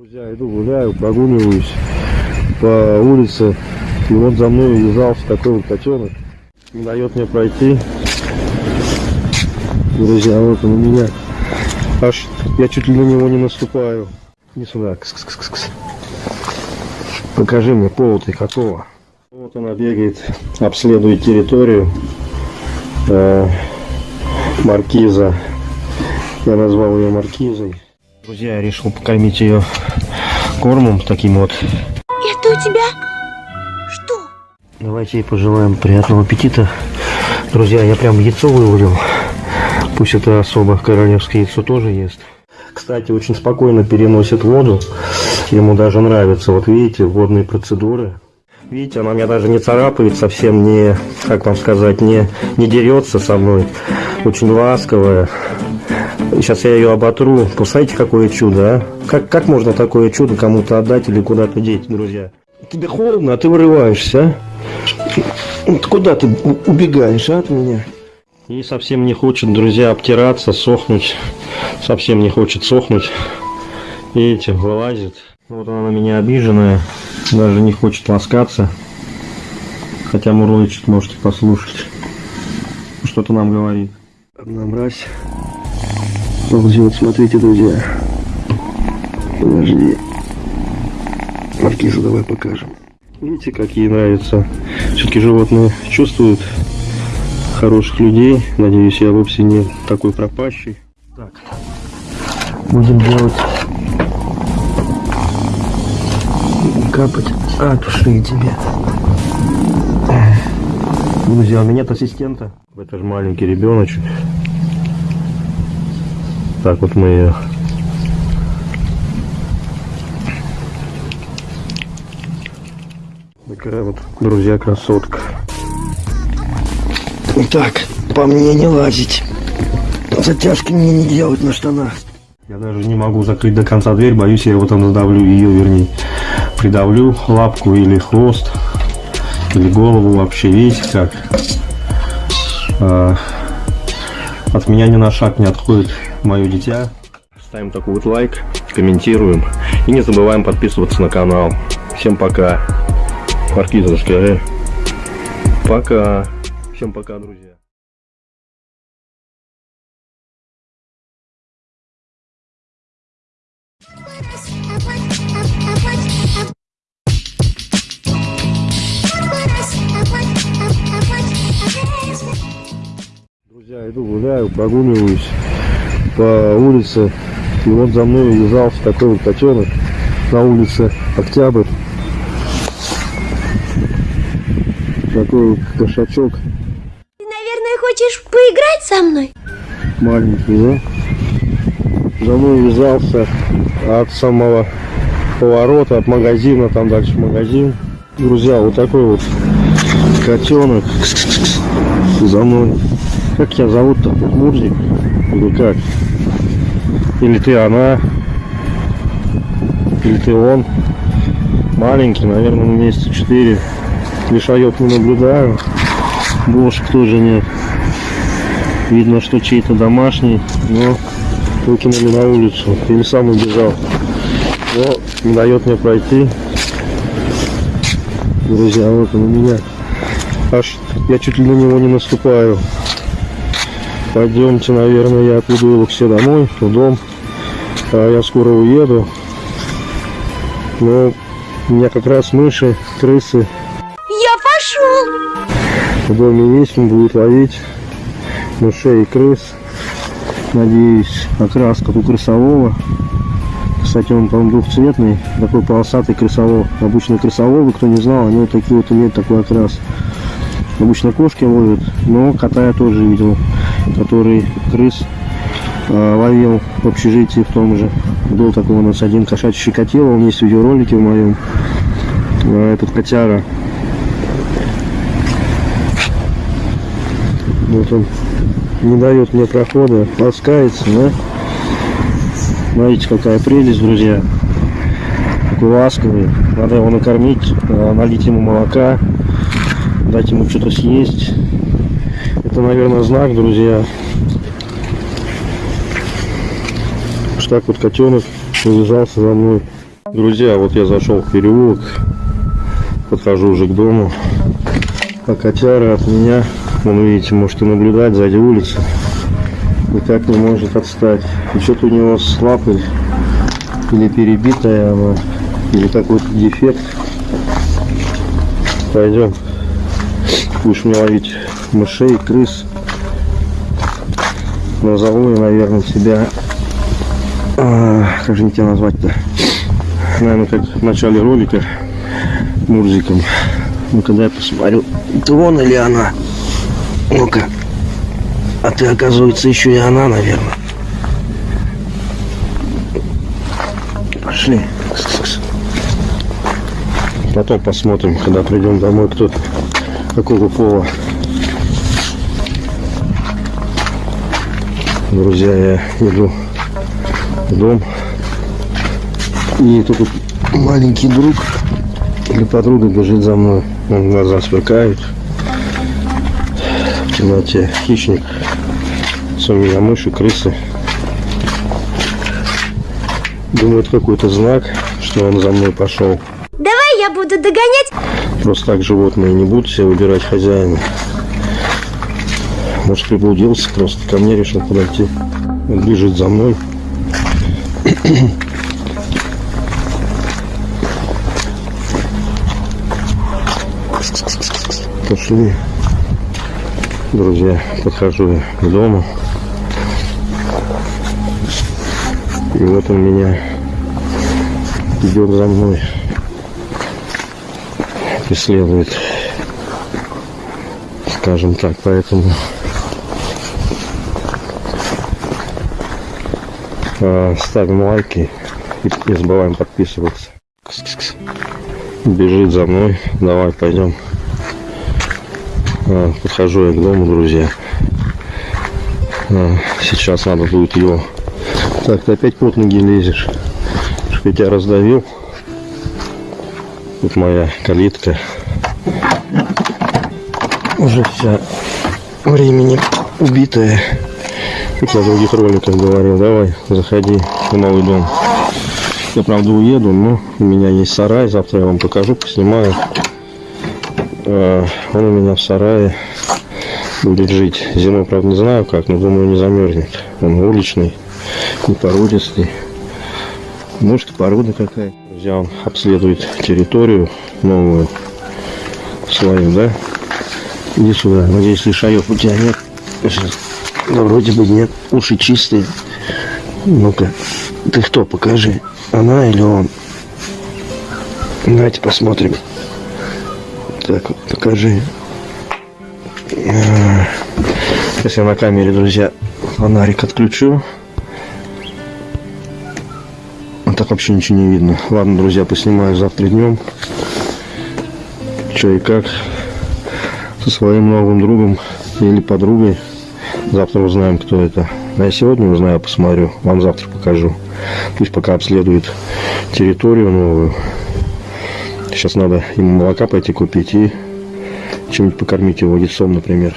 Друзья, иду гуляю, прогуливаюсь по улице. И вот за мной вязался такой вот котенок. Не дает мне пройти. Друзья, вот он у меня. Аж я чуть ли на него не наступаю. Не сюда. Кс -кс -кс -кс. Покажи мне повод и какого. Вот она бегает, обследует территорию. Э, маркиза. Я назвал ее маркизой. Друзья, я решил покормить ее кормом таким вот. Это у тебя что? Давайте ей пожелаем приятного аппетита. Друзья, я прям яйцо вывалил. Пусть это особо королевское яйцо тоже ест. Кстати, очень спокойно переносит воду. Ему даже нравится. Вот видите, водные процедуры. Видите, она меня даже не царапает, совсем не, как вам сказать, не, не дерется со мной. Очень ласковая. Сейчас я ее оботру. Посмотрите, какое чудо, а? Как, как можно такое чудо кому-то отдать или куда-то деть, друзья? Тебе холодно, а ты вырываешься, а? Куда ты убегаешь, а, от меня? И совсем не хочет, друзья, обтираться, сохнуть. Совсем не хочет сохнуть. Видите, вылазит. Вот она на меня обиженная. Даже не хочет ласкаться. Хотя мурлычет, можете послушать. Что-то нам говорит. Одна мразь. Вот, смотрите, друзья. Подожди. Маркиза давай покажем. Видите, как ей нравится. Все-таки животные чувствуют хороших людей. Надеюсь, я вовсе не такой пропащий. Так. Будем делать капать от ушей тебе. Друзья, у меня нет ассистента. Это же маленький ребеночек. Так вот мы ее Такая вот, друзья, красотка. Так, по мне не лазить. Затяжки мне не делать на штанах. Я даже не могу закрыть до конца дверь, боюсь, я его там задавлю, ее вернее. Придавлю лапку или хвост, или голову вообще, видите как? А, от меня ни на шаг не отходит мое дитя. Ставим такой вот лайк, комментируем и не забываем подписываться на канал. Всем пока. Маркиза, скажи. Пока. Всем пока, друзья. Друзья, иду гуляю, прогуливаюсь по улице. И вот за мной вязался такой вот котенок на улице Октябрь. Такой вот кошачок Ты, наверное, хочешь поиграть со мной? маленький, да? За мной вязался от самого поворота, от магазина, там дальше магазин. Друзья, вот такой вот котенок за мной. Как тебя зовут-то? Мурзик? Или как? Или ты она? Или ты он? Маленький, наверное, на месяца 4. Лишаев не наблюдаю. Бошек тоже нет. Видно, что чей-то домашний, но выкинули на улицу. Или сам убежал. Но не дает мне пройти. Друзья, вот он у меня. Аж я чуть ли на него не наступаю. Пойдемте, наверное, я отведу его все домой, в дом. А я скоро уеду. Но у меня как раз мыши, крысы Я пошел. в доме есть, он будет ловить мышей и крыс. Надеюсь, окрас как у крысового. Кстати, он, по-моему, двухцветный, такой полосатый крысовол. Обычно крысоволы, кто не знал, они вот такие вот имеют такой окрас. Обычно кошки ловят, но кота я тоже видел, который крыс э, ловил в общежитии в том же. Был такой у нас один кошачий щекотило, он есть видеоролики в моем. Э, этот котяра Вот он не дает мне прохода, ласкается, да? Смотрите, какая прелесть, друзья. Такой ласковый. Надо его накормить, э, налить ему молока, дать ему что-то съесть. Это, наверное, знак, друзья. Что так вот котенок завязался за мной. Друзья, вот я зашел в переулок, подхожу уже к дому. А котяра от меня, он, видите, может и наблюдать сзади улицы, никак не может отстать. И что-то у него с лапой или перебитая она, или какой-то дефект. Пойдем. Будешь мне ловить мышей, крыс. Назову я, наверное, себя... а, как же мне тебя назвать-то? Наверное, как в начале ролика Мурзиком. Ну, когда я посмотрю, это он или она? Ну-ка. А ты, оказывается, еще и она, наверное. Пошли. Потом посмотрим, когда придем домой, кто какого пола. Друзья, я иду в дом. И тут маленький друг или подруга бежит за мной. Он глаза сверкают. В темноте хищник. С меня мыши, крысы. Думаю, это какой-то знак, что он за мной пошел. Давай я буду догонять. Просто так животные не будут себе выбирать хозяина. Может, приблудился просто, ко мне решил подойти. Он бежит за мной. Пошли. Друзья, подхожу к дому. И вот он меня идет за мной преследует, скажем так, поэтому ставим лайки и не забываем подписываться. Бежит за мной, давай пойдем. Э, подхожу я к дому, друзья. Э, сейчас надо будет его. Так, ты опять под ноги лезешь. Я тебя раздавил. Тут моя калитка. Уже вся времени убитая. Как я в других роликах говорил, давай, заходи в новый дом. Я, правда, уеду, но у меня есть сарай. Завтра я вам покажу, поснимаю. А, Он у меня в сарае будет жить. Зимой, правда, не знаю как, но думаю, не замерзнет. Он уличный, не породистый. Может, и порода какая. Друзья, он обследует территорию новую свою, да? Иди сюда. Надеюсь, лишаев у тебя нет. Сейчас. Да вроде бы нет. Уши чистые. Ну-ка. Ты кто? Покажи. Она или он? Давайте посмотрим. Так, покажи. А, Сейчас я на камере, друзья, фонарик отключу. А так вообще ничего не видно. Ладно, друзья, поснимаю завтра днем. Че и как. Со своим новым другом или подругой. Завтра узнаем, кто это. А я сегодня узнаю, посмотрю. Вам завтра покажу. Пусть пока обследует территорию новую. Сейчас надо ему молока пойти купить и чем-нибудь покормить его яйцом, например.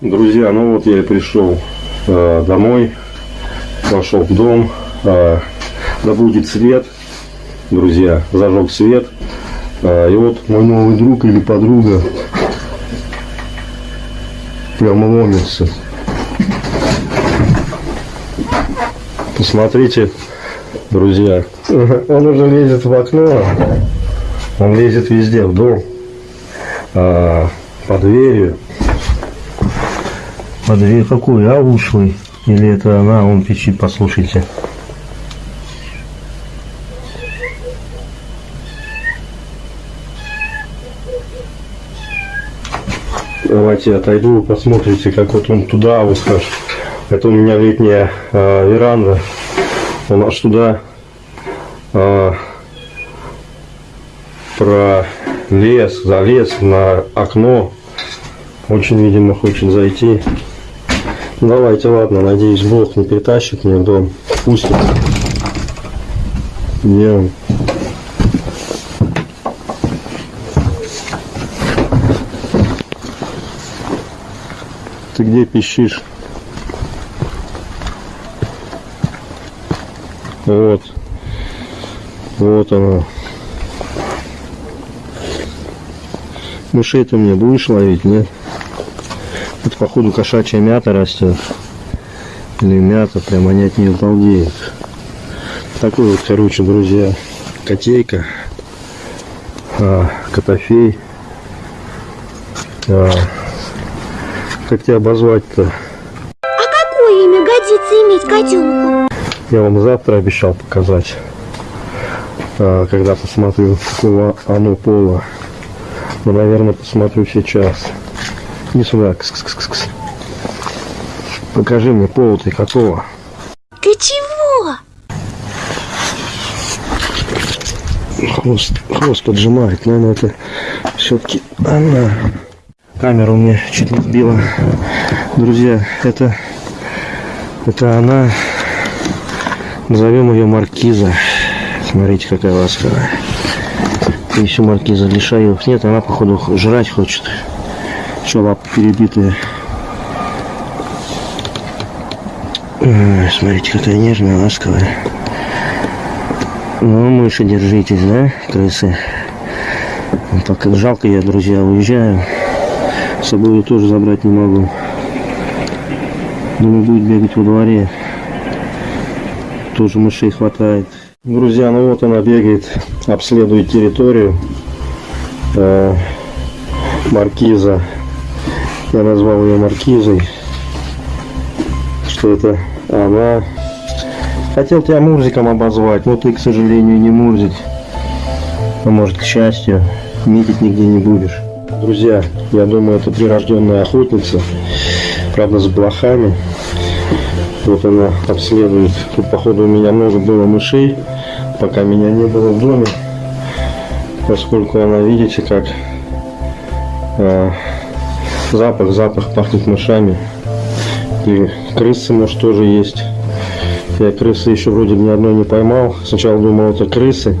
Друзья, ну вот я и пришел э, домой. Пошел в дом. Э, да будет свет. Друзья, зажег свет. А, и вот мой новый друг или подруга прямо ломится. Посмотрите, друзья. Он уже лезет в окно. Он лезет везде, в дом. А, по дверью. По дверью какой? А ушлый? Или это она? Он пищит, послушайте. Давайте отойду, вы посмотрите, как вот он туда аж. Это у меня летняя а, веранда. Он аж туда а, пролез, залез на окно. Очень, видимо, хочет зайти. Ну, Давайте, ладно, надеюсь, Бог не притащит меня в дом. Пустит. Он? Ты где пищишь? Вот. Вот она. Мышей-то мне будешь ловить, нет? Это, походу, кошачья мята растет. Или мята, прям они от нее балдеют. Такой вот, короче, друзья, котейка, а, котофей. А, как тебя обозвать-то? А какое имя годится иметь котенку? Я вам завтра обещал показать, а, когда посмотрю, какого оно пола. Но, наверное, посмотрю сейчас. Не сюда. Кс -кс -кс -кс. Покажи мне пол ты какого. Ты чего? Хвост, хвост поджимает. Наверное, это все-таки она. Камеру мне чуть не сбила. Друзья, это, это она. Назовем ее Маркиза. Смотрите, какая ласковая. И еще Маркиза Лишаев. Нет, она, походу, жрать хочет. Еще лапы перебитые. Смотрите, какая нежная, ласковая. Ну, мыши, держитесь, да, крысы? Так как жалко я, друзья, уезжаю. С собой ее тоже забрать не могу. Думаю, будет бегать во дворе. Тоже мышей хватает. Друзья, ну вот она бегает, обследует территорию. Э, маркиза. Я назвал ее маркизой. Что это она. Хотел тебя Мурзиком обозвать, но ты, к сожалению, не Мурзик. А может, к счастью, метить нигде не будешь. Друзья, я думаю, это прирожденная охотница. Правда, с блохами. Вот она обследует. Тут, походу, у меня много было мышей, пока меня не было в доме. Поскольку она, видите, как э, запах, запах пахнет мышами. И крысы, может, тоже есть. Я крысы еще вроде ни одной не поймал. Сначала думал, это крысы.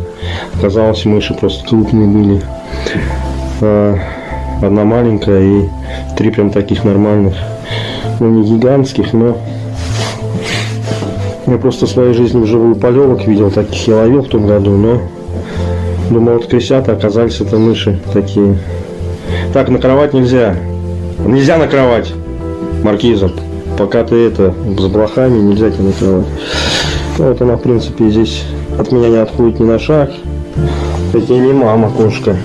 Оказалось, мыши просто крупные были. А, одна маленькая и три прям таких нормальных. Ну, не гигантских, но... Я просто своей жизни вживую полевок видел, таких я ловил в том году, но... Думал, вот крысята, оказались это мыши такие. Так, на кровать нельзя. Нельзя на кровать, Маркиза пока ты это, с блохами, нельзя тебя накрывать. Ну, вот она, в принципе, здесь от меня не отходит ни на шаг. Это не мама кошка.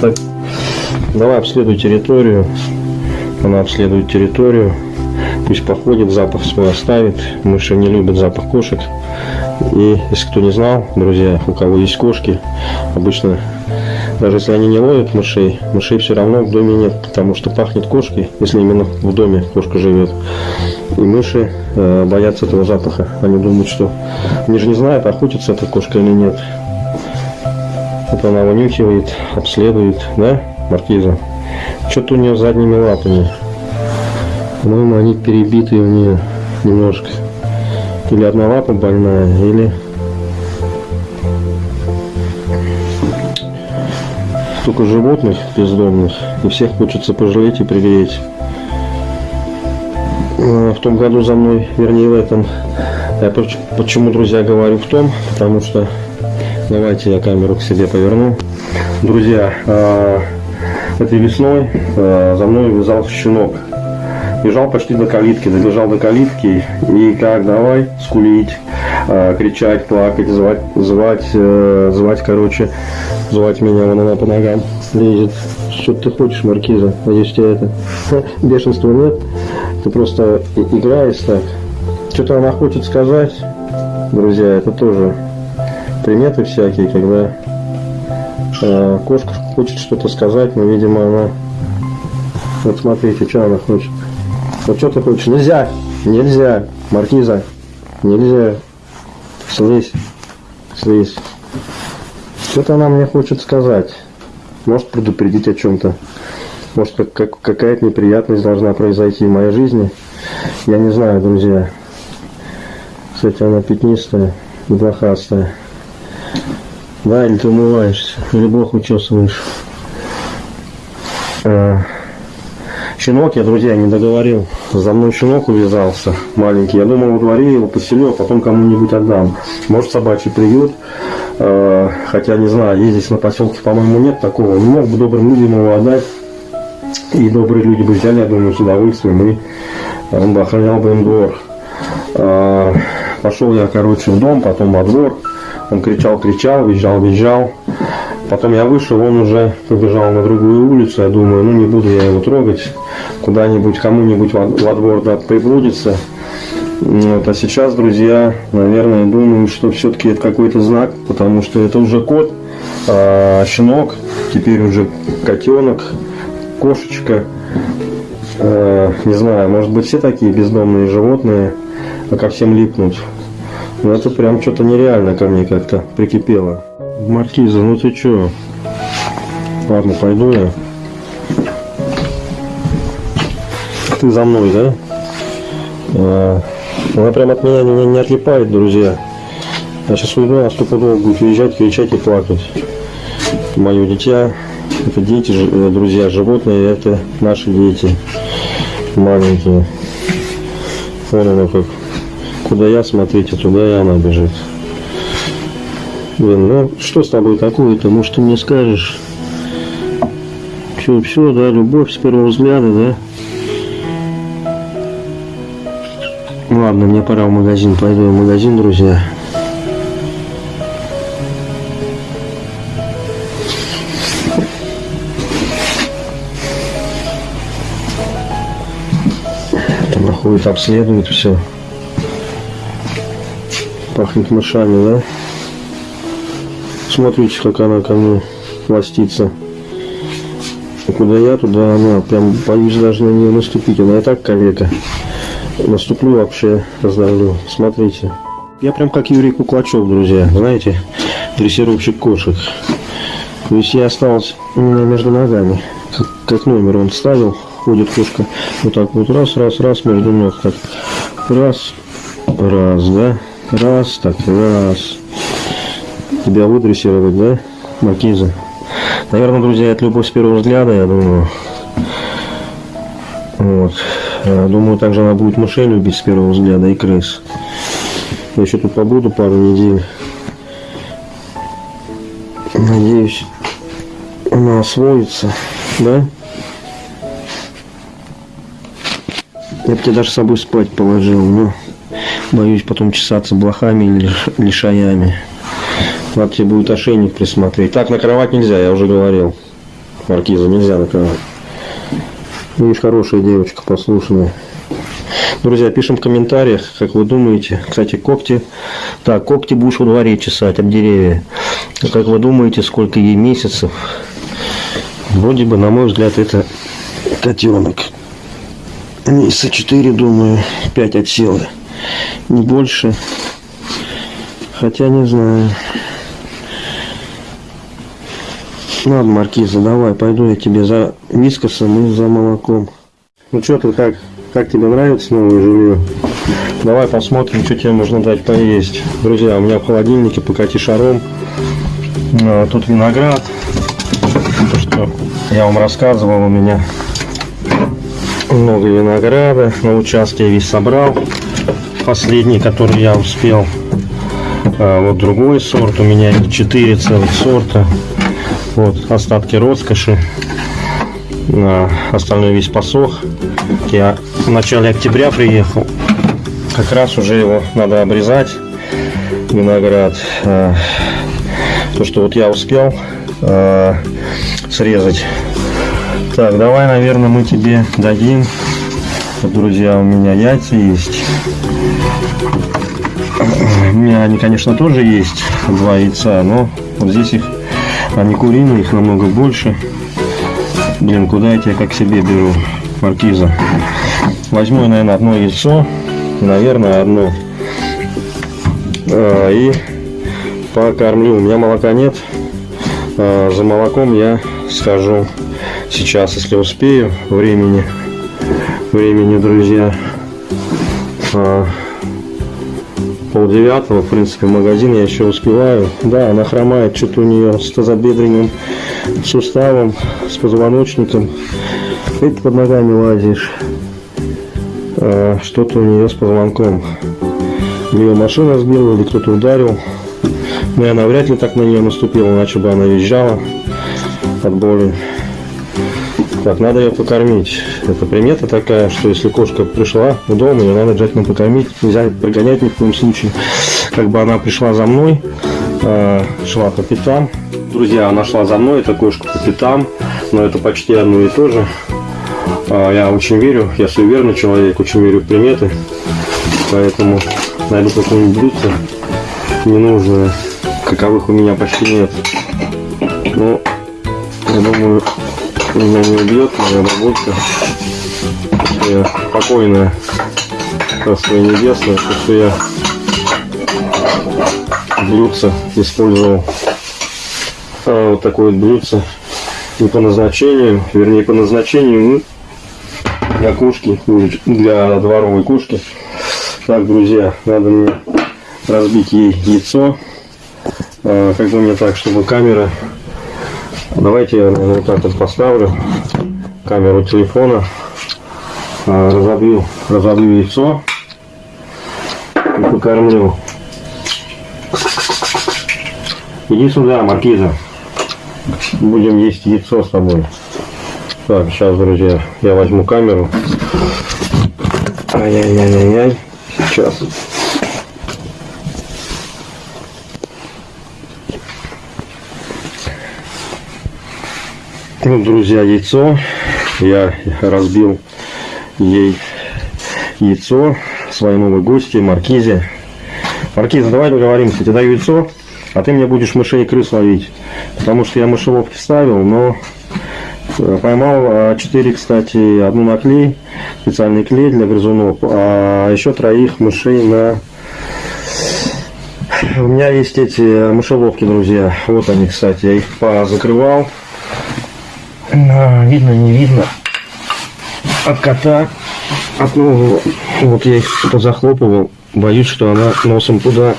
Так. Давай обследуй территорию. Она обследует территорию. Пусть походит, запах свой оставит. Мыши не любят запах кошек. И если кто не знал, друзья, у кого есть кошки, обычно даже если они не ловят мышей, мышей все равно в доме нет, потому что пахнет кошкой, если именно в доме кошка живет. И мыши э, боятся этого запаха. Они думают, что... Они же не знают, охотится эта кошка или нет. Вот она вынюхивает, обследует, да, маркиза? Что-то у нее задними лапами. По-моему, они перебитые у нее немножко. Или одна лапа больная, или столько животных бездомных, и всех хочется пожалеть и пригреть. В том году за мной, вернее в этом, я почему, друзья, говорю в том, потому что, давайте я камеру к себе поверну. Друзья, а, этой весной а, за мной вязался щенок. Бежал почти до калитки, добежал до калитки и как давай скулить, а, кричать, плакать, звать, звать, э, звать, короче, звать меня, вон она по ногам лезет. Что ты хочешь, Маркиза? Надеюсь, у тебя это бешенства нет. Ты просто играешь так. Что-то она хочет сказать, друзья, это тоже приметы всякие, когда э, кошка хочет что-то сказать, но, видимо, она... Вот смотрите, что она хочет. Вот что ты хочешь? Нельзя! Нельзя! Маркиза! Нельзя! Слезь! Слезь! Что-то она мне хочет сказать. Может предупредить о чем-то. Может как, как, какая-то неприятность должна произойти в моей жизни. Я не знаю, друзья. Кстати, она пятнистая, блохастая. Да, или ты умываешься, или блох учесываешь. А, щенок я, друзья, не договорил. За мной щенок увязался маленький. Я думал, во дворе его поселю, а потом кому-нибудь отдам. Может, собачий приют. Э, хотя, не знаю, здесь на поселке, по-моему, нет такого. Не мог бы добрым людям его отдать. И добрые люди бы взяли, я думаю, с удовольствием. И он бы охранял бы им двор. Э, пошел я, короче, в дом, потом во двор. Он кричал, кричал, визжал, визжал. Потом я вышел, он уже побежал на другую улицу. Я думаю, ну не буду я его трогать. Куда-нибудь, кому-нибудь во, во двор да, приблудится. Вот, а сейчас, друзья, наверное, думаю, что все-таки это какой-то знак, потому что это уже кот, а, щенок, теперь уже котенок, кошечка. А, не знаю, может быть все такие бездомные животные, а ко всем липнуть. Ну это прям что-то нереально ко мне как-то прикипело. Маркиза, ну ты чё? Ладно, пойду я. Ты за мной, да? А, она прям от меня не, не отлипает, друзья. Я сейчас уйду, а стопудово будет уезжать, кричать и плакать. Мое дитя, это дети, э, друзья, животные, это наши дети. Маленькие. Вон как. Куда я, смотрите, туда и она бежит. Блин, ну что с тобой такое-то? Может, ты мне скажешь? Все, все, да, любовь с первого взгляда, да? Ладно, мне пора в магазин. Пойду в магазин, друзья. Там проходит, обследует все. Пахнет мышами, да? Смотрите, как она ко мне пластится. Куда я, туда она. Прям боюсь даже на нее наступить. Она и так калека. Наступлю вообще, раздавлю. Смотрите. Я прям как Юрий Куклачев, друзья. Знаете, дрессировщик кошек. То есть я меня между ногами. Как, как номер он ставил. Ходит кошка вот так вот раз, раз, раз между ног. Так. Раз, раз, да? Раз, так, раз. Тебя выдрессировать, да, Маркиза? Наверное, друзья, это любовь с первого взгляда, я думаю. Вот. Думаю, также она будет мышей любить с первого взгляда и крыс. Я еще тут побуду пару недель. Надеюсь, она освоится, да? Я бы тебя даже с собой спать положил, но боюсь потом чесаться блохами или лишаями. Надо тебе будет ошейник присмотреть. Так, накрывать нельзя, я уже говорил. Маркиза, нельзя накрывать. Видишь, хорошая девочка, послушная. Друзья, пишем в комментариях, как вы думаете. Кстати, когти. Так, когти будешь во дворе чесать об деревья. Как вы думаете, сколько ей месяцев? Вроде бы, на мой взгляд, это котенок. Месяца 4, думаю, 5 отсела. Не больше. Хотя не знаю. Ладно, Маркиза, давай, пойду я тебе за вискосом и за молоком. Ну что ты, как, как тебе нравится новое жилье? Давай посмотрим, что тебе можно дать поесть. Друзья, у меня в холодильнике покати шаром. А, тут виноград. То, что я вам рассказывал, у меня много винограда. На участке я весь собрал. Последний, который я успел. А, вот другой сорт. У меня 4 целых сорта. Вот остатки роскоши. А, остальной весь посох. Я в начале октября приехал. Как раз уже его надо обрезать. Виноград. А, то, что вот я успел а, срезать. Так, давай, наверное, мы тебе дадим. Друзья, у меня яйца есть. У меня они, конечно, тоже есть. Два яйца, но вот здесь их они куриные, их намного больше. Блин, куда я тебя как себе беру, маркиза? Возьму, наверное, одно яйцо. Наверное, одно. А, и покормлю. У меня молока нет. А, за молоком я схожу сейчас, если успею. Времени, времени, друзья. А, полдевятого, в принципе, магазин я еще успеваю. Да, она хромает, что-то у нее с тазобедренным суставом, с позвоночником. Ты под ногами лазишь. А, что-то у нее с позвонком. Ее машина сбила или кто-то ударил. Но я навряд ли так на нее наступила, иначе бы она визжала от боли. Так, надо ее покормить. Это примета такая, что если кошка пришла в дом, ее надо обязательно покормить. Нельзя прогонять ни в коем случае. Как бы она пришла за мной, э, шла по пятам. Друзья, она шла за мной, эта кошка по пятам, но это почти одно и то же. А, я очень верю, я суеверный человек, очень верю в приметы. Поэтому найду какое-нибудь блюдце ненужное, каковых у меня почти нет. Ну, я думаю, меня не убьет моя бабулька. Я спокойная, царство небесное, то, что я блюдце использовал. А, вот такое вот блюдце не по назначению, вернее по назначению ну, для кошки, для дворовой кошки. Так, друзья, надо мне разбить ей яйцо. А, как бы мне так, чтобы камера... Давайте я наверное, вот так вот поставлю камеру телефона. А, разобью, разобью яйцо и покормлю. Иди сюда, маркиза. Будем есть яйцо с тобой. Так, сейчас, друзья, я возьму камеру. Ай-яй-яй-яй-яй. Сейчас. Вот, друзья, яйцо. Я разбил ей яйцо своей новой гости Маркизе. Маркиза, давай договоримся. Тебе даю яйцо, а ты мне будешь мышей и крыс ловить. Потому что я мышеловки ставил, но поймал 4, кстати, одну на клей, специальный клей для грызунов, а еще троих мышей на... У меня есть эти мышеловки, друзья. Вот они, кстати, я их позакрывал. Видно, не видно. От кота. От нового. Вот я их позахлопывал. Боюсь, что она носом туда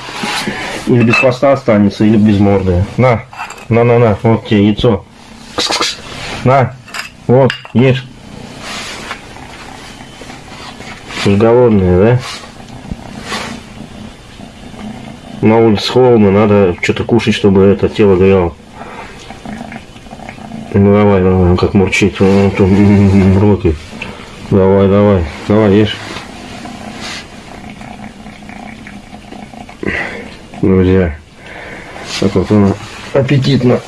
или без хвоста останется, или без морды. На, на, на, на, вот тебе яйцо. Кс -кс -кс. На, вот, ешь. Уж голодная, да? На улице холодно, надо что-то кушать, чтобы это тело грело. Ну давай, давай, как мурчит, он тут руки. Давай, давай, давай, ешь. Друзья, так вот она аппетитно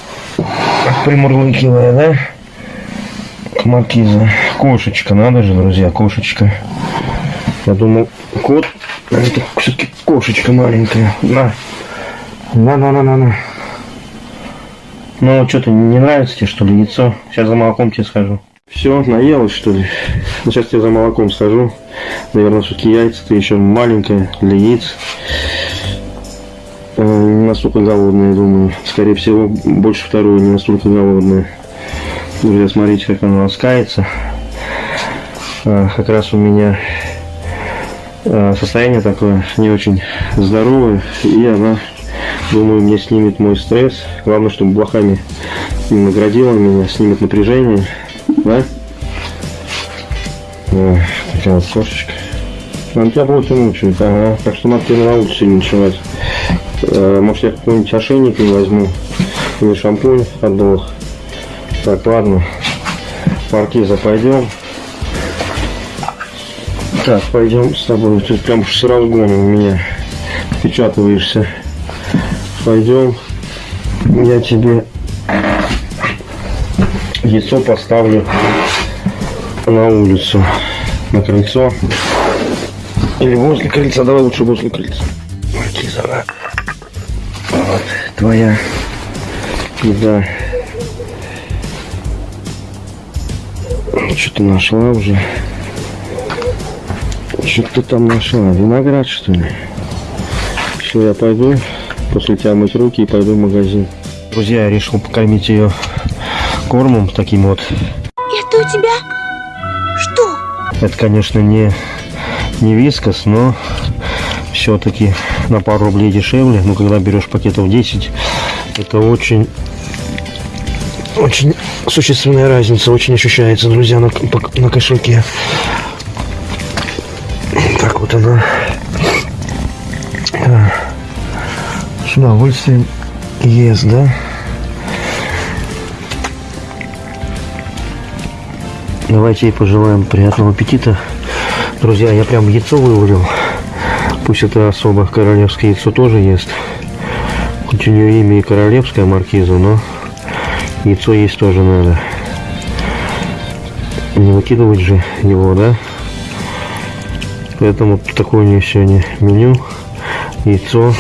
примурлыкивая, да? К маркиза. Кошечка, надо же, друзья, кошечка. Я думал, кот, а это все-таки кошечка маленькая. На. На, на, на, на, на. Ну, что-то не нравится тебе, что ли, яйцо? Сейчас за молоком тебе схожу. Все, наелась, что ли? Ну, сейчас я за молоком схожу. Наверное, все-таки яйца-то еще маленькая для яиц. Э, не настолько голодная, думаю. Скорее всего, больше второй не настолько голодная. Друзья, смотрите, как она ласкается. А, как раз у меня а, состояние такое не очень здоровое. И она, думаю, мне снимет мой стресс. Главное, чтобы блохами не наградила меня, снимет напряжение. Да? А, такая вот кошечка. Она тебя будет мучает, ага. Так что надо тебе на улице ночевать. Э, может я какой-нибудь ошейник не возьму. Или шампунь от блох. Так, ладно. Маркиза, пойдем. Так, пойдем с тобой. Тут прям с разгоном у меня впечатываешься. Пойдем. Я тебе яйцо поставлю на улицу. На крыльцо. Или возле крыльца. Давай лучше возле крыльца. Маркиза, да. Вот, твоя еда. Что ты нашла уже? Что ты там нашла? Виноград, что ли? Все, я пойду после тебя мыть руки и пойду в магазин. Друзья, я решил покормить ее кормом таким вот. Это у тебя? Что? Это, конечно, не, не вискас, но все-таки на пару рублей дешевле. Но когда берешь пакетов 10, это очень очень существенная разница, очень ощущается, друзья, на, на кошельке. Так вот она с удовольствием ест, да? Давайте ей пожелаем приятного аппетита. Друзья, я прям яйцо вывалил. Пусть это особо королевское яйцо тоже ест. Хоть у нее имя и королевская маркиза, но яйцо есть тоже надо. Не выкидывать же его, да? Поэтому такое у нее сегодня меню. Яйцо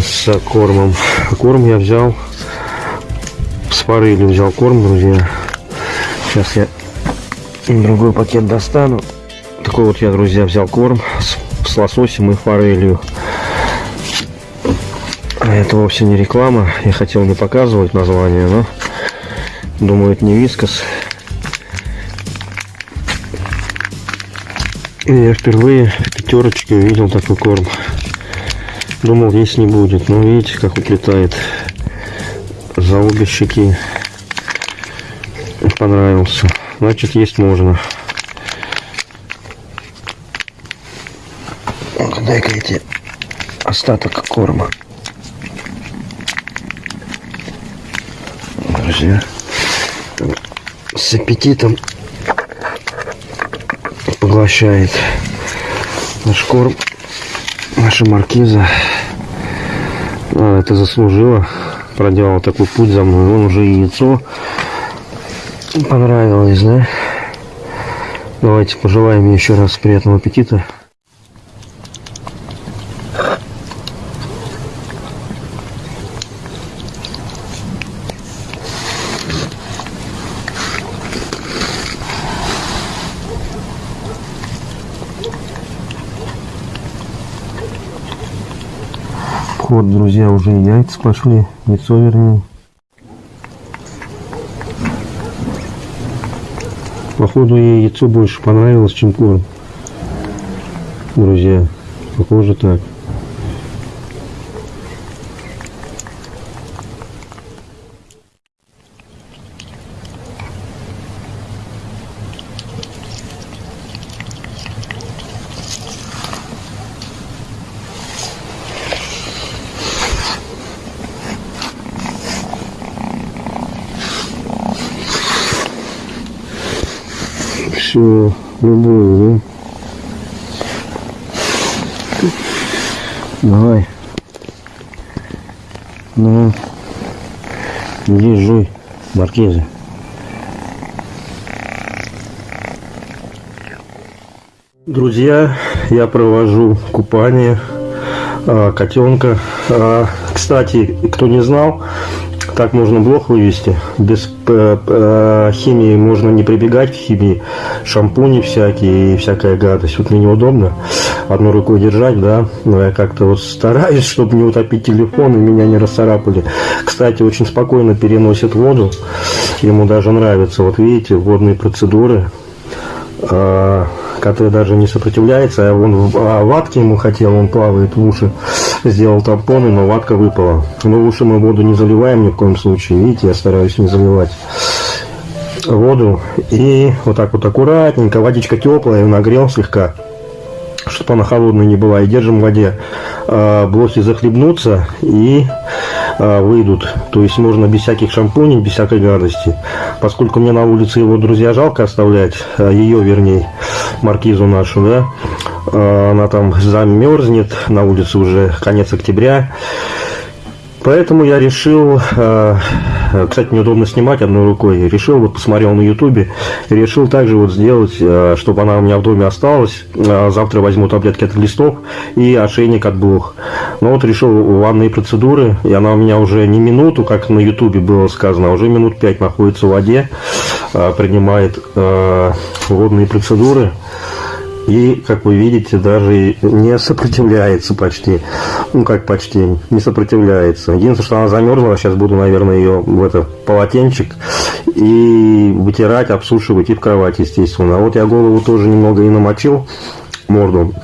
с кормом. Корм я взял с форели взял корм, друзья. Сейчас я другой пакет достану. Такой вот я, друзья, взял корм с, с лососем и форелью. Это вовсе не реклама. Я хотел не показывать название, но думаю, это не вискас. И я впервые в пятерочке увидел такой корм. Думал, есть не будет, но видите, как уплетает за обе щеки. Понравился. Значит, есть можно. Дай-ка эти остаток корма. Друзья, с аппетитом поглощает наш корм, наша маркиза. А, это заслужила, проделала такой путь за мной. Вон уже яйцо понравилось, да? Давайте пожелаем еще раз приятного аппетита. Вот, друзья, уже яйца пошли, яйцо вернее. Походу ей яйцо больше понравилось, чем корм. Друзья, похоже так. Все, любую, да? Давай. Ну, иди жуй, маркиза. Друзья, я провожу купание а, котенка. А, кстати, кто не знал, так можно блох вывести. Без э, э, химии можно не прибегать к химии. Шампуни всякие и всякая гадость. Вот мне неудобно одной рукой держать, да. Но я как-то вот стараюсь, чтобы не утопить телефон и меня не расцарапали. Кстати, очень спокойно переносит воду. Ему даже нравится. Вот видите, водные процедуры. Э, который даже не сопротивляется, а он а ватки ему хотел, он плавает в уши, сделал тампоны, но ватка выпала. Но в уши мы воду не заливаем ни в коем случае, видите, я стараюсь не заливать воду. И вот так вот аккуратненько, водичка теплая, нагрел слегка, чтобы она холодная не была, и держим в воде. А, блохи захлебнутся и а, выйдут. То есть можно без всяких шампуней, без всякой гадости. Поскольку мне на улице его друзья жалко оставлять, а, ее вернее, маркизу нашу, да, она там замерзнет, на улице уже конец октября. Поэтому я решил, кстати, неудобно снимать одной рукой, решил, вот посмотрел на ютубе, решил также вот сделать, чтобы она у меня в доме осталась. Завтра возьму таблетки от листов и ошейник от блох. Но вот решил ванные процедуры, и она у меня уже не минуту, как на ютубе было сказано, а уже минут пять находится в воде, принимает водные процедуры. И, как вы видите, даже не сопротивляется почти. Ну, как почти, не сопротивляется. Единственное, что она замерзла, сейчас буду, наверное, ее в это полотенчик и вытирать, обсушивать и в кровать, естественно. А вот я голову тоже немного и намочил, морду,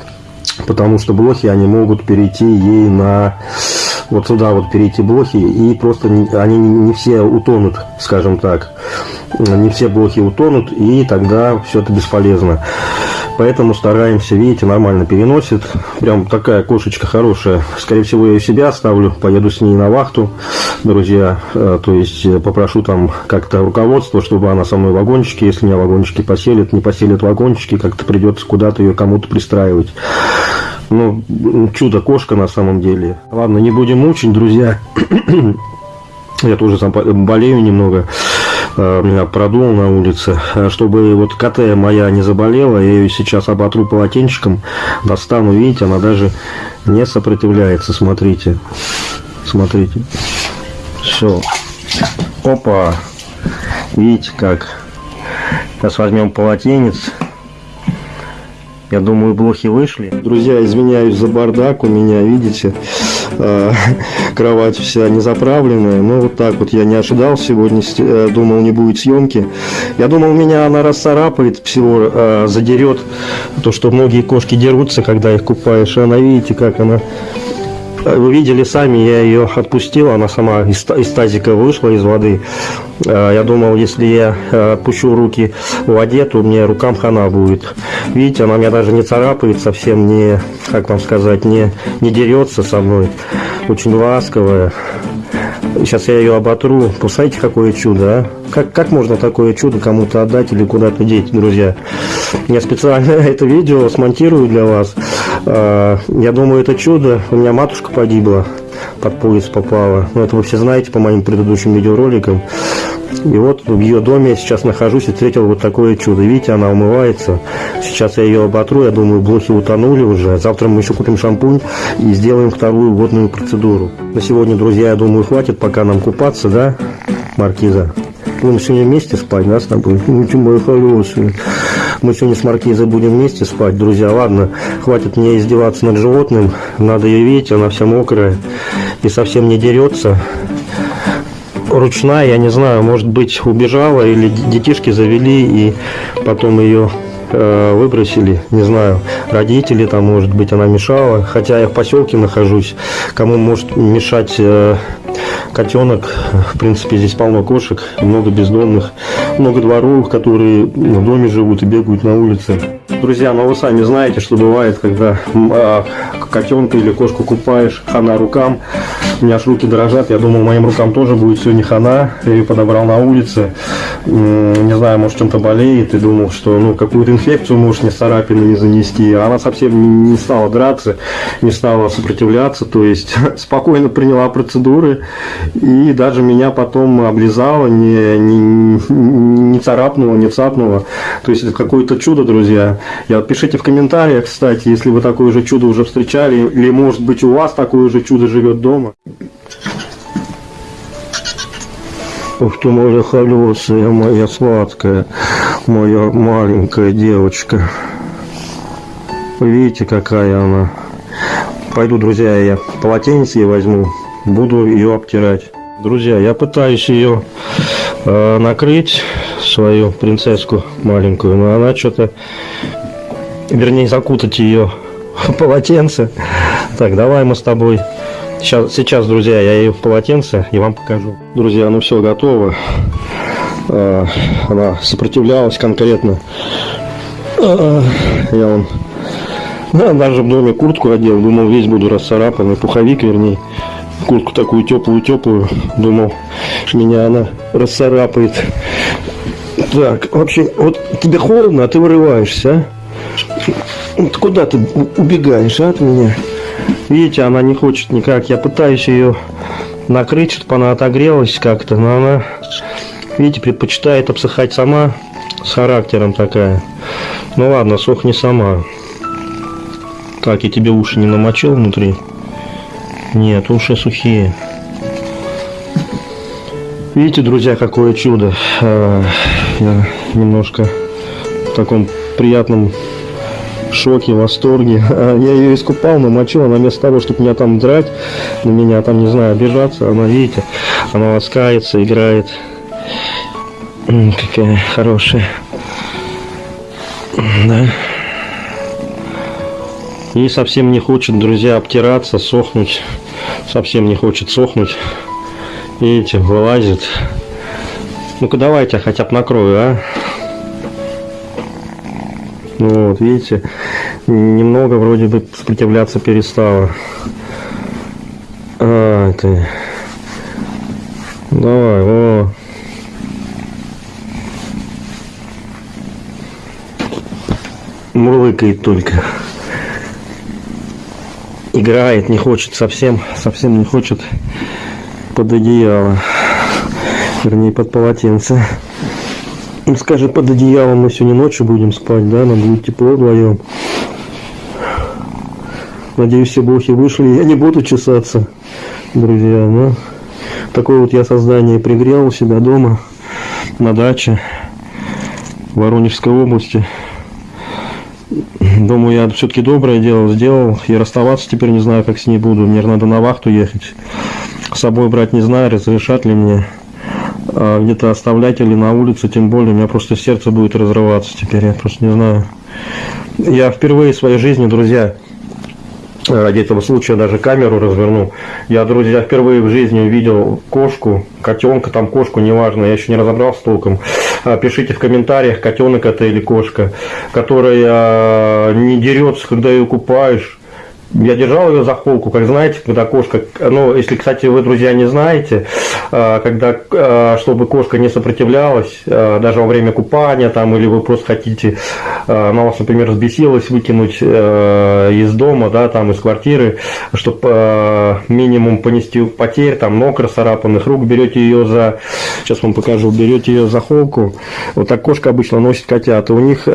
потому что блохи, они могут перейти ей на вот сюда вот перейти блохи, и просто они не все утонут, скажем так. Не все блохи утонут, и тогда все это бесполезно. Поэтому стараемся, видите, нормально переносит. Прям такая кошечка хорошая. Скорее всего, я ее себя оставлю, поеду с ней на вахту, друзья. Э, то есть э, попрошу там как-то руководство, чтобы она со мной в вагончике, если меня вагончики поселит, не поселит вагончики, как-то придется куда-то ее кому-то пристраивать. Ну, чудо-кошка на самом деле. Ладно, не будем мучить, друзья. Я тоже сам болею немного. Э, меня продул на улице. Э, чтобы вот КТ моя не заболела, я ее сейчас оботру полотенчиком, достану. Видите, она даже не сопротивляется. Смотрите. Смотрите. Все. Опа. Видите как. Сейчас возьмем полотенец. Я думаю, блохи вышли. Друзья, извиняюсь за бардак. У меня, видите, кровать вся не заправленная. Ну, вот так вот я не ожидал сегодня. Э, думал, не будет съемки. Я думал, меня она расцарапает, всего э, задерет. То, что многие кошки дерутся, когда их купаешь. Она, видите, как она вы видели сами, я ее отпустил, она сама из, из тазика вышла из воды. А, я думал, если я э, отпущу руки в воде, то мне рукам хана будет. Видите, она меня даже не царапает, совсем не, как вам сказать, не, не дерется со мной. Очень ласковая. Сейчас я ее оботру. Посмотрите, какое чудо, а? Как, как можно такое чудо кому-то отдать или куда-то деть, друзья? Я специально это видео смонтирую для вас. А, я думаю, это чудо. У меня матушка погибла, под поезд попала. Ну, это вы все знаете по моим предыдущим видеороликам. И вот в ее доме я сейчас нахожусь и встретил вот такое чудо. Видите, она умывается. Сейчас я ее оботру, я думаю, блохи утонули уже. Завтра мы еще купим шампунь и сделаем вторую водную процедуру. На сегодня, друзья, я думаю, хватит пока нам купаться, да, Маркиза? Будем сегодня вместе спать, да, с тобой? Ну, ты мой хороший. Мы сегодня с Маркизой будем вместе спать, друзья. Ладно, хватит мне издеваться над животным. Надо ее видеть, она вся мокрая и совсем не дерется ручная, я не знаю, может быть убежала или детишки завели и потом ее э, выбросили, не знаю, родители там, может быть, она мешала, хотя я в поселке нахожусь, кому может мешать э, котенок, в принципе, здесь полно кошек, много бездомных, много дворовых, которые в доме живут и бегают на улице. Друзья, ну вы сами знаете, что бывает, когда а, котенка или кошку купаешь, хана рукам, у меня аж руки дрожат, я думал, моим рукам тоже будет сегодня хана, я ее подобрал на улице, не знаю, может чем-то болеет, и думал, что ну какую-то инфекцию может не царапину не занести, а она совсем не стала драться, не стала сопротивляться, то есть спокойно приняла процедуры, и даже меня потом облизала, не, не, не царапнула, не цапнула, то есть это какое-то чудо, друзья, я пишите в комментариях, кстати, если вы такое же чудо уже встречали, или может быть у вас такое же чудо живет дома. Ух ты, моя холесая, моя сладкая, моя маленькая девочка. Видите, какая она. Пойду, друзья, я полотенце возьму, буду ее обтирать. Друзья, я пытаюсь ее э, накрыть, свою принцесску маленькую, но она что-то, вернее, закутать ее в полотенце. Так, давай мы с тобой Сейчас, сейчас, друзья, я ее в полотенце и вам покажу. Друзья, ну все готово. А, она сопротивлялась конкретно. А, я он да, даже в доме куртку одел, думал, весь буду расцарапанный, пуховик, вернее. Куртку такую теплую-теплую, думал, меня она расцарапает. Так, вообще, вот тебе холодно, а ты вырываешься, а? Куда ты убегаешь, а, от меня? Видите, она не хочет никак. Я пытаюсь ее накрыть, чтобы она отогрелась как-то, но она, видите, предпочитает обсыхать сама, с характером такая. Ну ладно, сохни сама. Так, я тебе уши не намочил внутри? Нет, уши сухие. Видите, друзья, какое чудо. А, я немножко в таком приятном шоке, восторге. А я ее искупал, намочил, она вместо того, чтобы меня там драть, на меня там, не знаю, обижаться, она, видите, она ласкается, играет. Какая хорошая. Да. И совсем не хочет, друзья, обтираться, сохнуть. Совсем не хочет сохнуть. Видите, вылазит. Ну-ка давайте я хотя бы накрою, а? Ну вот, видите, немного вроде бы сопротивляться перестала. А, ты. Давай, о. Мурлыкает только. Играет, не хочет совсем, совсем не хочет под одеяло. Вернее, под полотенце. Он скажет, под одеялом мы сегодня ночью будем спать, да, нам будет тепло вдвоем. Надеюсь, все блохи вышли, я не буду чесаться, друзья, ну. Такое вот я создание пригрел у себя дома, на даче, в Воронежской области. Думаю, я все-таки доброе дело сделал, и расставаться теперь не знаю, как с ней буду. Мне надо на вахту ехать. С собой брать не знаю, разрешат ли мне а где-то оставлять или на улице, тем более, у меня просто сердце будет разрываться теперь, я просто не знаю. Я впервые в своей жизни, друзья, ради этого случая даже камеру разверну. Я, друзья, впервые в жизни увидел кошку, котенка, там кошку, неважно, я еще не разобрался толком. А, пишите в комментариях, котенок это или кошка, которая а, не дерется, когда ее купаешь я держал ее за холку, как знаете, когда кошка, ну, если, кстати, вы, друзья, не знаете, а, когда, а, чтобы кошка не сопротивлялась, а, даже во время купания, там, или вы просто хотите, она вас, например, взбесилась, выкинуть из дома, да, там, из квартиры, чтобы минимум понести потерь, там, ног расцарапанных, рук, берете ее за, сейчас вам покажу, берете ее за холку, вот так кошка обычно носит котят, у них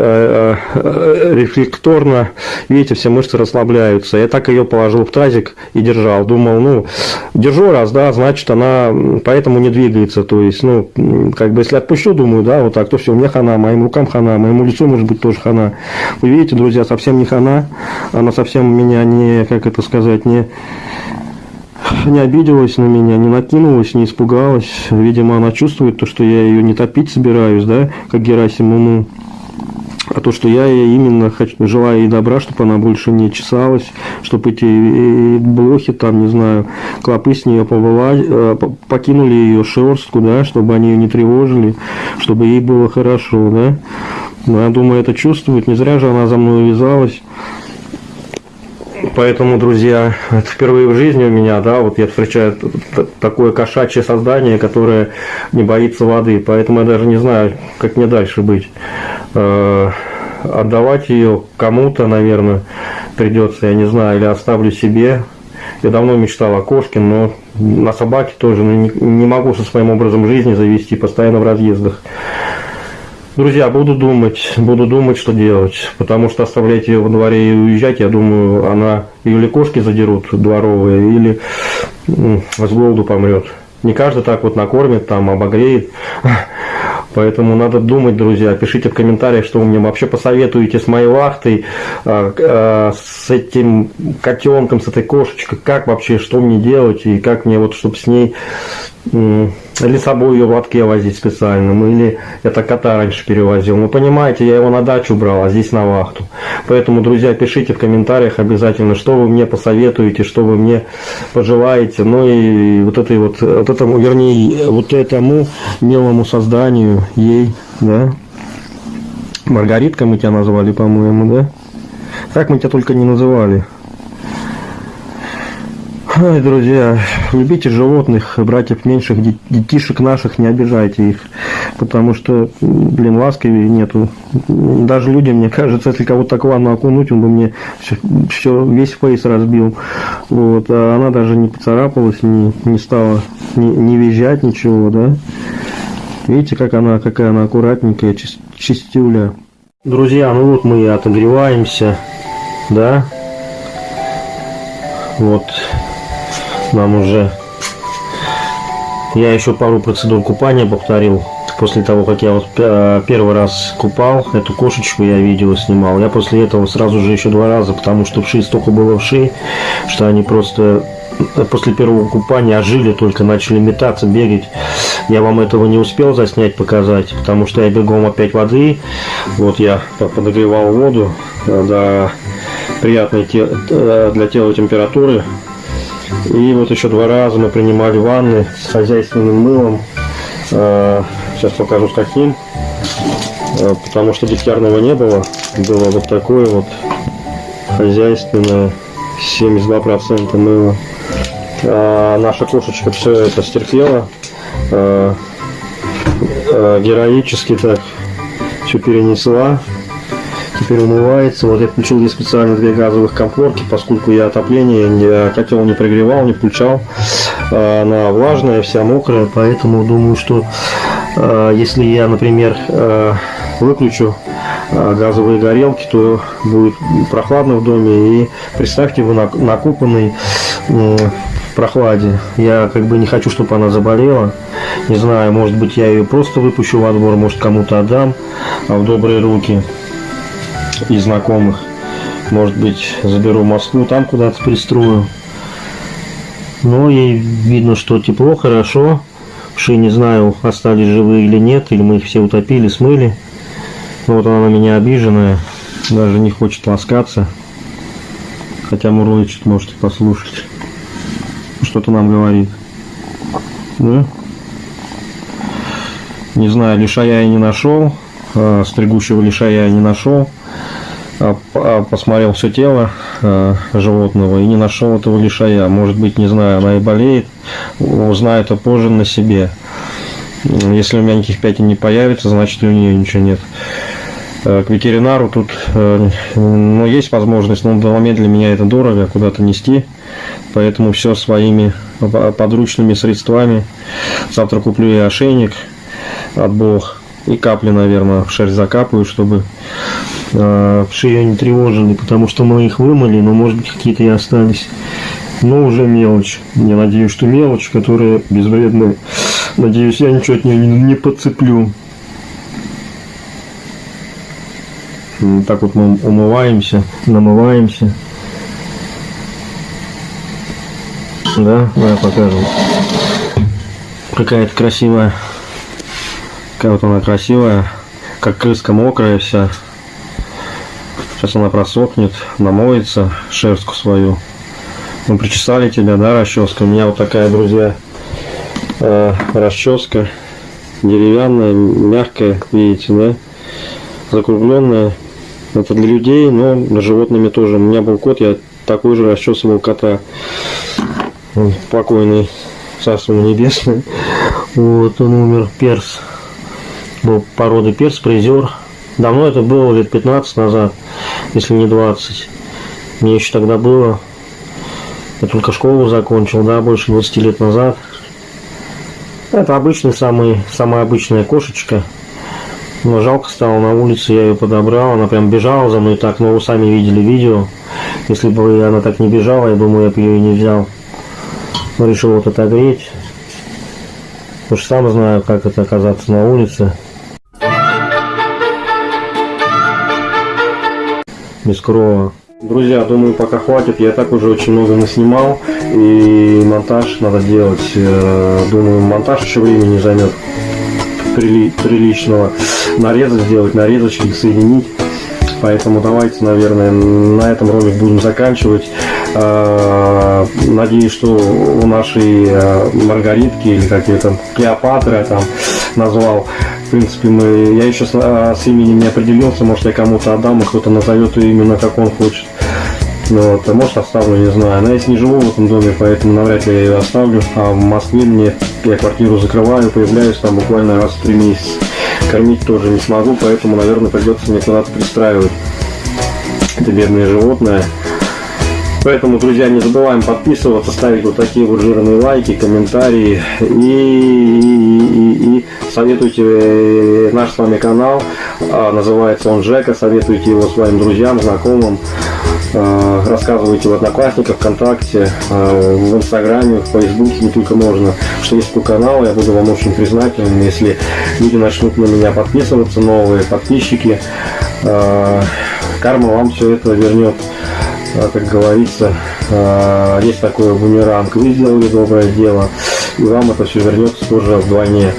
рефлекторно, видите, все мышцы расслабляются, так ее положил в тазик и держал. Думал, ну, держу раз, да, значит, она поэтому не двигается. То есть, ну, как бы, если отпущу, думаю, да, вот так, то все, мне хана, моим рукам хана, моему лицу, может быть, тоже хана. Вы видите, друзья, совсем не хана. Она совсем меня не, как это сказать, не не обиделась на меня, не накинулась, не испугалась. Видимо, она чувствует то, что я ее не топить собираюсь, да, как Герасиму, а то, что я именно хочу, желаю ей добра, чтобы она больше не чесалась, чтобы эти э, блохи, там, не знаю, клопы с нее повыла, э, покинули ее шерстку, да, чтобы они ее не тревожили, чтобы ей было хорошо, да. Но я думаю, это чувствует, не зря же она за мной вязалась. Поэтому, друзья, это впервые в жизни у меня, да, вот я встречаю такое кошачье создание, которое не боится воды. Поэтому я даже не знаю, как мне дальше быть. Э, отдавать ее кому-то, наверное, придется, я не знаю, или оставлю себе. Я давно мечтал о кошке, но на собаке тоже ну, не могу со своим образом жизни завести, постоянно в разъездах. Друзья, буду думать, буду думать, что делать, потому что оставлять ее во дворе и уезжать, я думаю, она или кошки задерут дворовые, или с голоду помрет. Не каждый так вот накормит, там, обогреет. Поэтому надо думать, друзья. Пишите в комментариях, что вы мне вообще посоветуете с моей вахтой, а, а, с этим котенком, с этой кошечкой, как вообще, что мне делать, и как мне вот, чтобы с ней или с собой ее в лотке возить специально, ну или это кота раньше перевозил. Ну понимаете, я его на дачу брал, а здесь на вахту. Поэтому, друзья, пишите в комментариях обязательно, что вы мне посоветуете, что вы мне пожелаете. Ну и вот этой вот, вот этому, вернее, вот этому милому созданию, ей, да. Маргаритка мы тебя назвали, по-моему, да? Так мы тебя только не называли. Ой, друзья, любите животных, братьев меньших, детишек наших, не обижайте их, потому что, блин, ласковее нету. Даже людям, мне кажется, если кого-то так ванну окунуть, он бы мне все, все весь фейс разбил. Вот, а она даже не поцарапалась, не, не стала не, не визжать, ничего, да. Видите, как она, какая она аккуратненькая, чистюля. Друзья, ну вот мы отогреваемся, да. Вот нам уже... Я еще пару процедур купания повторил. После того, как я вот первый раз купал, эту кошечку я видео снимал. Я после этого сразу же еще два раза, потому что вши столько было вши, что они просто после первого купания ожили, только начали метаться, бегать. Я вам этого не успел заснять, показать, потому что я бегом опять воды. Вот я подогревал воду до приятной э, для тела температуры. И вот еще два раза мы принимали ванны с хозяйственным мылом. А, сейчас покажу с каким. А, потому что дегтярного не было. было вот такое вот хозяйственное, 72% мыла. А наша кошечка все это стерпела, а, а, героически так все перенесла, теперь умывается. Вот я включил здесь специально две газовых комфорки, поскольку я отопление, не, котел не прогревал, не включал. А, она влажная, вся мокрая, поэтому думаю, что а, если я, например, а, выключу газовые горелки, то будет прохладно в доме. И представьте, вы накупанный прохладе. Я как бы не хочу, чтобы она заболела. Не знаю, может быть, я ее просто выпущу во двор, может, кому-то отдам в добрые руки и знакомых. Может быть, заберу Москву, там куда-то пристрою. Но ей видно, что тепло, хорошо. Ши не знаю, остались живые или нет, или мы их все утопили, смыли. Но вот она на меня обиженная, даже не хочет ласкаться. Хотя мурлычет, можете послушать. Что-то нам говорит. Да? Не знаю, лишая я не нашел. А, стригущего лишая я не нашел. А, а, посмотрел все тело э, животного и не нашел этого лишая. Может быть, не знаю, она и болеет, узнаю это позже на себе. Если у меня никаких пятен не появится, значит у нее ничего нет. Э, к ветеринару тут э, ну, есть возможность, но в момент для меня это дорого, куда-то нести. Поэтому все своими подручными средствами. Завтра куплю и ошейник от Бог и капли, наверное, в шерсть закапываю, чтобы э, шею не тревожили, потому что мы их вымыли, но может быть какие-то и остались. Но уже мелочь. Я надеюсь, что мелочь, которая безвредная. Надеюсь, я ничего от нее не, не подцеплю. Так вот мы умываемся, намываемся. Да, давай покажем. Какая-то красивая. Какая вот она красивая. Как крыска мокрая вся. Сейчас она просохнет, намоется шерстку свою. Мы причесали тебя, да, расческа? У меня вот такая, друзья, э, расческа деревянная, мягкая, видите, да? Закругленная. Это для людей, но для животными тоже. У меня был кот, я такой же расчесывал кота. Он покойный, царство небесное. Вот, он умер, перс. Был породы перс, призер. Давно это было, лет 15 назад, если не 20. Мне еще тогда было. Я только школу закончил, да, больше 20 лет назад. Это обычный, самый, самая обычная кошечка. Но жалко стало на улице, я ее подобрал. Она прям бежала за мной так, но вы сами видели видео. Если бы она так не бежала, я думаю, я бы ее и не взял. Но решил вот отогреть. Потому что сам знаю, как это оказаться на улице. Без крова. Друзья, думаю, пока хватит. Я так уже очень много наснимал. И монтаж надо делать. Э, думаю, монтаж еще времени займет прили приличного. Нарезать сделать, нарезочки соединить. Поэтому давайте, наверное, на этом ролик будем заканчивать. Э, надеюсь, что у нашей э, Маргаритки или как ее там Клеопатры я там назвал, в принципе, мы, я еще с, а, с именем не определился, может я кому-то отдам, и кто-то назовет ее именно как он хочет. Ну, вот, а может оставлю, не знаю. Но я не живу в этом доме, поэтому навряд ли я ее оставлю. А в Москве мне я квартиру закрываю, появляюсь там буквально раз в три месяца. Кормить тоже не смогу, поэтому, наверное, придется мне куда-то пристраивать это бедное животное. Поэтому, друзья, не забываем подписываться, ставить вот такие вот жирные лайки, комментарии. И, и, и, и советуйте э, наш с вами канал, а, называется он Жека, советуйте его своим друзьям, знакомым, а, рассказывайте в Одноклассниках, ВКонтакте, а, в Инстаграме, в Фейсбуке, не только можно, что есть такой канал, я буду вам очень признателен, если люди начнут на меня подписываться, новые подписчики, карма вам все это вернет. А, как говорится, а, есть такой бумеранг. Вы сделали доброе дело, и вам это все вернется тоже вдвойне.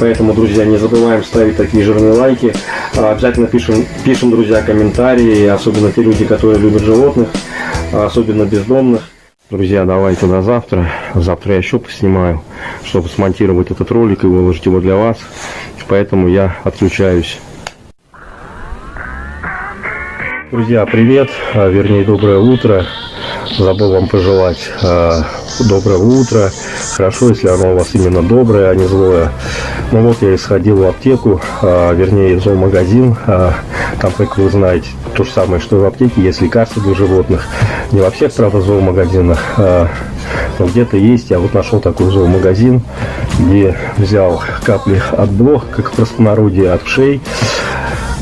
Поэтому, друзья, не забываем ставить такие жирные лайки. А, обязательно пишем, пишем, друзья, комментарии, особенно те люди, которые любят животных, особенно бездомных. Друзья, давайте до завтра. Завтра я еще поснимаю, чтобы смонтировать этот ролик и выложить его для вас. Поэтому я отключаюсь. Друзья, привет, а, вернее доброе утро. Забыл вам пожелать а, доброго утра. Хорошо, если оно у вас именно доброе, а не злое. Ну вот я исходил в аптеку, а, вернее в зоомагазин. А, там, как вы знаете, то же самое, что и в аптеке, есть лекарства для животных. Не во всех, правда, зоомагазинах, но где-то есть. Я вот нашел такой зоомагазин, где взял капли от блох, как в простонародье, от вшей.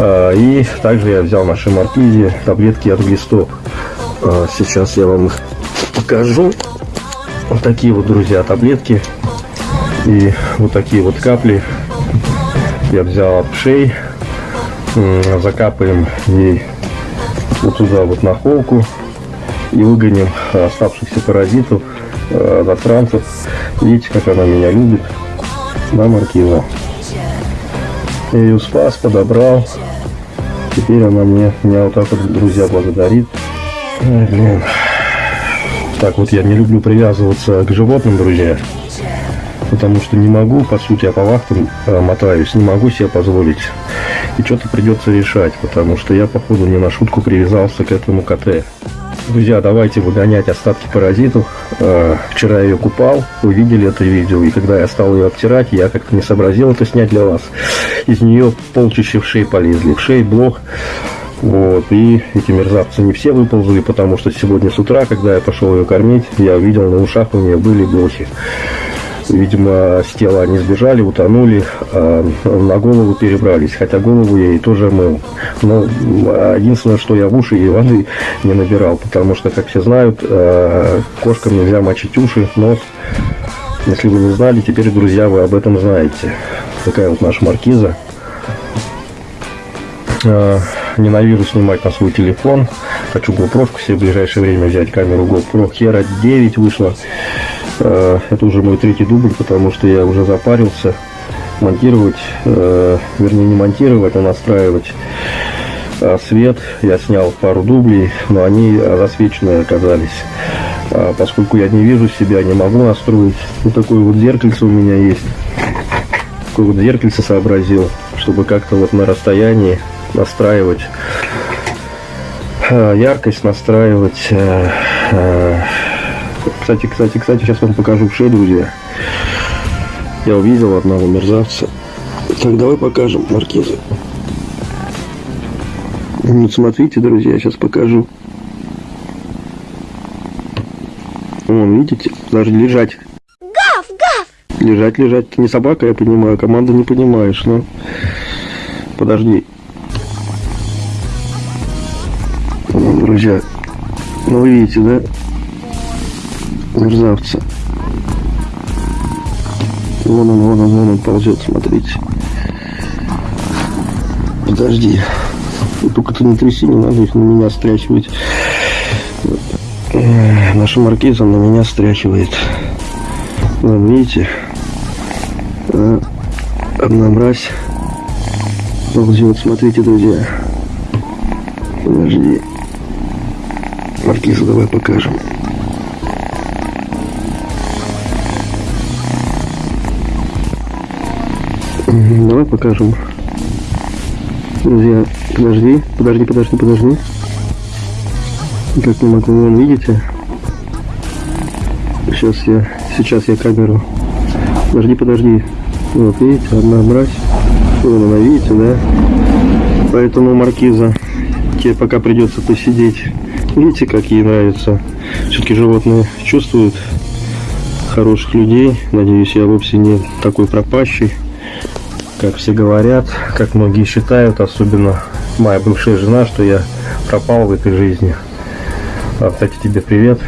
А, И также я взял нашей маркизе таблетки от глистов. А, Сейчас я вам их покажу. Вот такие вот, друзья, таблетки. И вот такие вот капли я взял от пшей. Закапаем ей вот туда вот на холку. И выгоним оставшихся паразитов, э, засранцев. Видите, как она меня любит. Да, маркиза? Я ее спас, подобрал. Теперь она мне, меня вот так вот, друзья, благодарит. Ой, блин. Так вот, я не люблю привязываться к животным, друзья. Потому что не могу, по сути, я по вахтам э, мотаюсь, не могу себе позволить. И что-то придется решать, потому что я, походу, не на шутку привязался к этому КТ. Друзья, давайте выгонять остатки паразитов. Э, Вчера я ее купал, вы видели это видео, и когда я стал ее обтирать, я как-то не сообразил это снять для вас. Из нее полчища вшей полезли, вшей, блох. Вот, и эти мерзавцы не все выползли, потому что сегодня с утра, когда я пошел ее кормить, я увидел, на ушах у нее были блохи. Видимо, с тела они сбежали, утонули, а на голову перебрались. Хотя голову я ей тоже мыл. Но единственное, что я в уши ей воды не набирал. Потому что, как все знают, э, кошкам нельзя мочить уши, нос. Если вы не знали, теперь, друзья, вы об этом знаете. Такая вот наша маркиза. Э, Ненавижу снимать на свой телефон. Хочу GoPro себе в ближайшее время взять камеру GoPro Hero 9 вышла. Э, Это уже мой третий дубль, потому что я уже запарился монтировать, э, вернее не монтировать, а настраивать а, свет. Я снял пару дублей, но они засвеченные оказались. А Поскольку я не вижу себя, не могу настроить. Вот такое вот зеркальце у меня есть. Такое вот зеркальце сообразил, чтобы как-то вот на расстоянии настраивать яркость, настраивать. Кстати, кстати, кстати, сейчас вам покажу вшей, друзья. Я увидел одного мерзавца. Так, давай покажем маркизы. Ну, смотрите, друзья, сейчас покажу. Вон, видите? Даже лежать. Гав, гав! Лежать, лежать. Ты не собака, я понимаю. Команда не понимаешь, но... Подожди. Вон, друзья. Ну, вы видите, да? Мерзавца. Вон он, вон он, вон он ползет, смотрите. Подожди. Только ты не тряси, не надо их на меня стряхивать. Эх, Наша маркиза на меня стряхивает. Вон, видите? А, Одна мразь ползет. Смотрите, друзья. Подожди. Маркиза, давай покажем. Давай покажем. Друзья, подожди, подожди, подожди, подожди. Как не могу, вон, видите? Сейчас я, сейчас я камеру. Подожди, подожди. Вот, видите, одна мразь. Вон она, видите, да? Поэтому маркиза тебе пока придется посидеть. Видите, как ей нравится. Все-таки животные чувствуют хороших людей. Надеюсь, я вовсе не такой пропащий, как все говорят, как многие считают, особенно моя бывшая жена, что я пропал в этой жизни. А, кстати, тебе привет.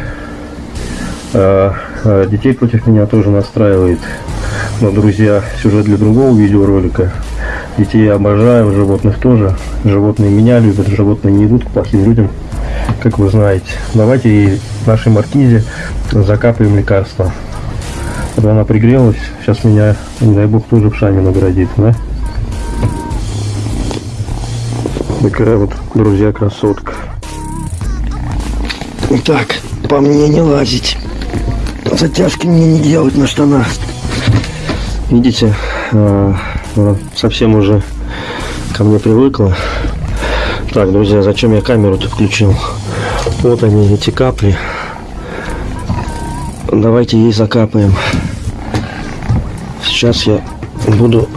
А, а, детей против меня тоже настраивает. Но, друзья, сюжет для другого видеоролика. Детей я обожаю, животных тоже. Животные меня любят, животные не идут к плохим людям, как вы знаете. Давайте ей нашей маркизе закапаем лекарства. Когда она пригрелась, сейчас меня, не дай бог, тоже вшами наградит, да? Такая вот, друзья, красотка. Так, по мне не лазить. Затяжки мне не делать на штанах. Видите, она совсем уже ко мне привыкла. Так, друзья, зачем я камеру-то включил? Вот они, эти капли. Давайте ей закапаем. Сейчас я буду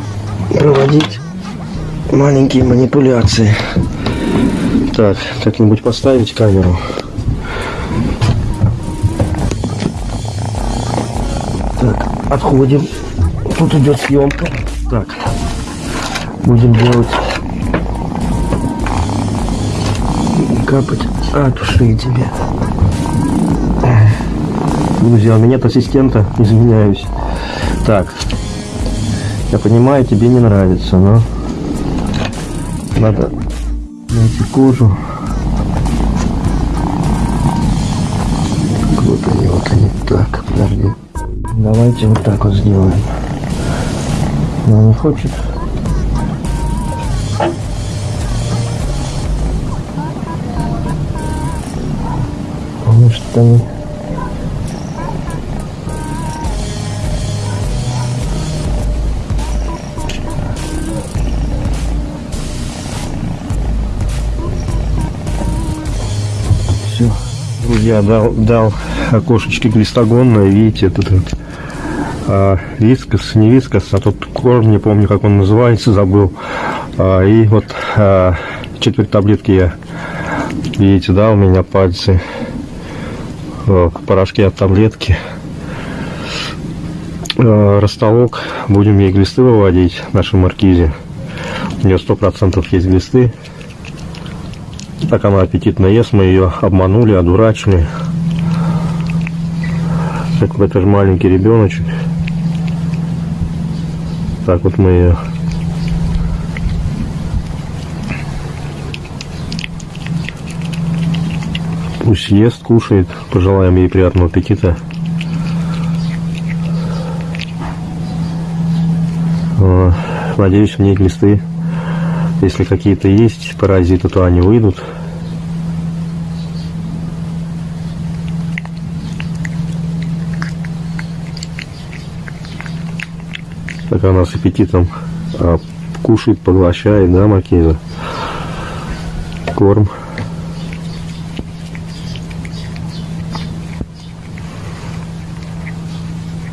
проводить маленькие манипуляции. Так, как-нибудь поставить камеру. Так, отходим. Тут идет съемка. Так, будем делать капать от ушей тебе. Друзья, у меня нет ассистента, извиняюсь. Так, я понимаю, тебе не нравится, но надо найти кожу. Вот они, вот они. Так, подожди. Давайте вот так вот сделаем. Но не хочет. Потому что они... Друзья, дал, дал окошечки глистогонное, видите, тут вот, а, вискас, не вискас, а тот корм, не помню, как он называется, забыл. А, и вот а, четверть таблетки я, видите, да, у меня пальцы в порошке от таблетки. А, ростолок, будем ей глисты выводить, нашей маркизе. У нее сто процентов есть глисты. Так она аппетитно ест, мы ее обманули, одурачили. Вот это же маленький ребеночек. Так вот мы ее Пусть ест, кушает. Пожелаем ей приятного аппетита. Э, Надеюсь, в ней глисты, если какие-то есть паразиты, то они выйдут. Так она с аппетитом а, кушает, поглощает, да, Макиза? Корм.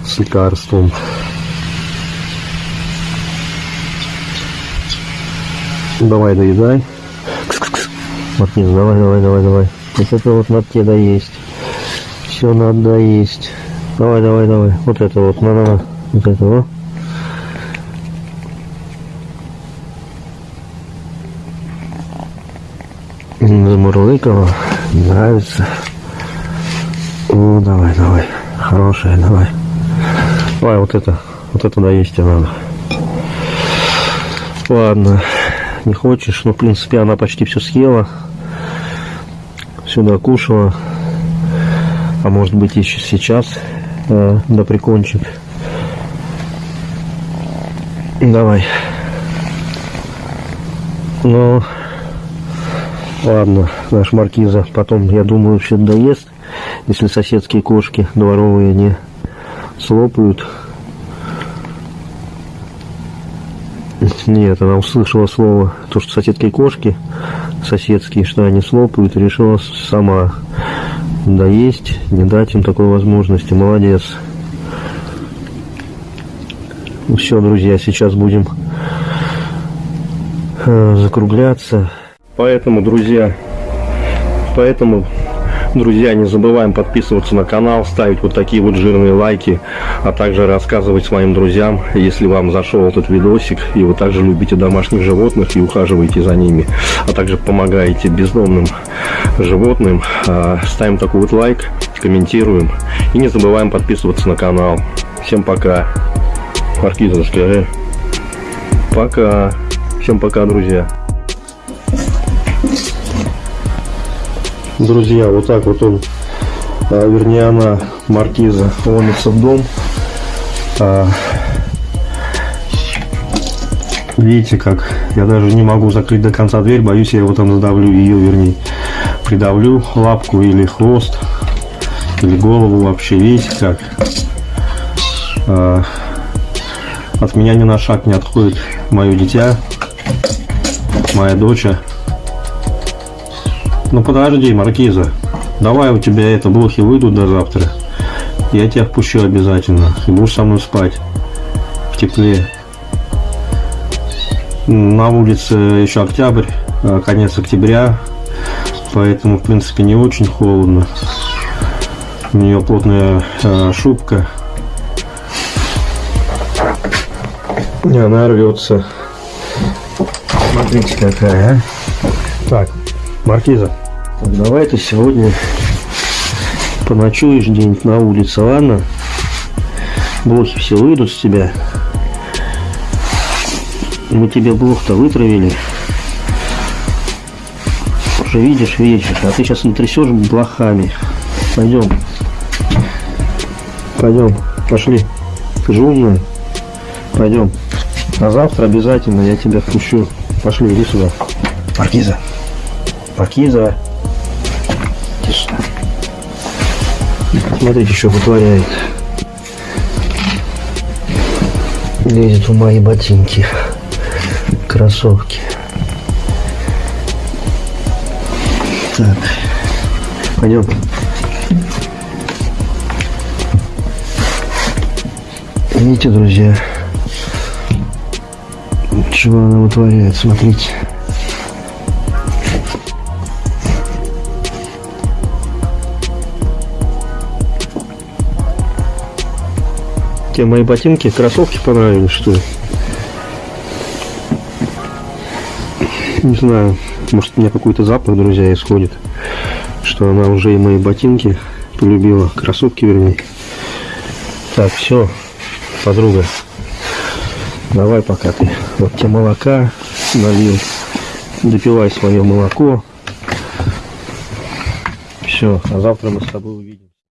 С лекарством. Давай, доедай. Кс-кс-кс. Мартин, давай, давай, давай, давай. Вот это вот надо тебе доесть. Все надо доесть. Давай, давай, давай. Вот это вот, на, на, на. Вот это вот. Замурлыкала. Нравится. О, давай, давай. Хорошая, давай. Давай, вот это. Вот это доесть тебе надо. Ладно. Не хочешь? Ну, в принципе, она почти все съела. Все докушала. А может быть, еще сейчас э, да прикончит. Давай. Ну, ладно, наш маркиза потом, я думаю, все доест, если соседские кошки дворовые не слопают. Нет, она услышала слово, то, что соседские кошки, соседские, что они слопают, решила сама доесть, не дать им такой возможности. Молодец. Все, друзья, сейчас будем э, закругляться. Поэтому, друзья, поэтому, друзья, не забываем подписываться на канал, ставить вот такие вот жирные лайки, а также рассказывать своим друзьям, если вам зашел этот видосик, и вы также любите домашних животных и ухаживаете за ними, а также помогаете бездомным животным, а, ставим такой вот лайк, комментируем и не забываем подписываться на канал. Всем пока. Маркиза, скажи. Пока. Всем пока, друзья. Друзья, вот так вот он, а, вернее она, маркиза, ломится в дом. А, видите как, я даже не могу закрыть до конца дверь, боюсь я его там задавлю, ее вернее, придавлю лапку или хвост, или голову вообще, видите как. А, от меня ни на шаг не отходит мое дитя, моя дочь. Ну подожди, Маркиза. Давай у тебя это блохи выйдут до завтра. Я тебя впущу обязательно. И будешь со мной спать. В тепле. На улице еще октябрь, а, конец октября. Поэтому, в принципе, не очень холодно. У нее плотная э, шубка. И она рвется. Смотрите какая, а. Так, Маркиза, так, давай ты сегодня поночуешь где-нибудь на улице, ладно? Блохи все выйдут с тебя. Мы тебе блох-то вытравили. Уже видишь вечер, а ты сейчас натрясешь блохами. Пойдем. Пойдем, пошли. Ты же умная. Пойдем. А завтра обязательно я тебя впущу. Пошли, иди сюда. Маркиза. Маркиза. Смотрите, что вытворяет. Лезет в мои ботинки. Кроссовки. Так. Пойдем. Видите, друзья, чего она вытворяет, смотрите. Тебе мои ботинки, кроссовки понравились, что ли? Не знаю, может у меня какой-то запах, друзья, исходит, что она уже и мои ботинки полюбила, кроссовки вернее. Так, все, подруга, давай пока ты. Вот тебе молока налил, допивай свое молоко. Все, а завтра мы с тобой увидим.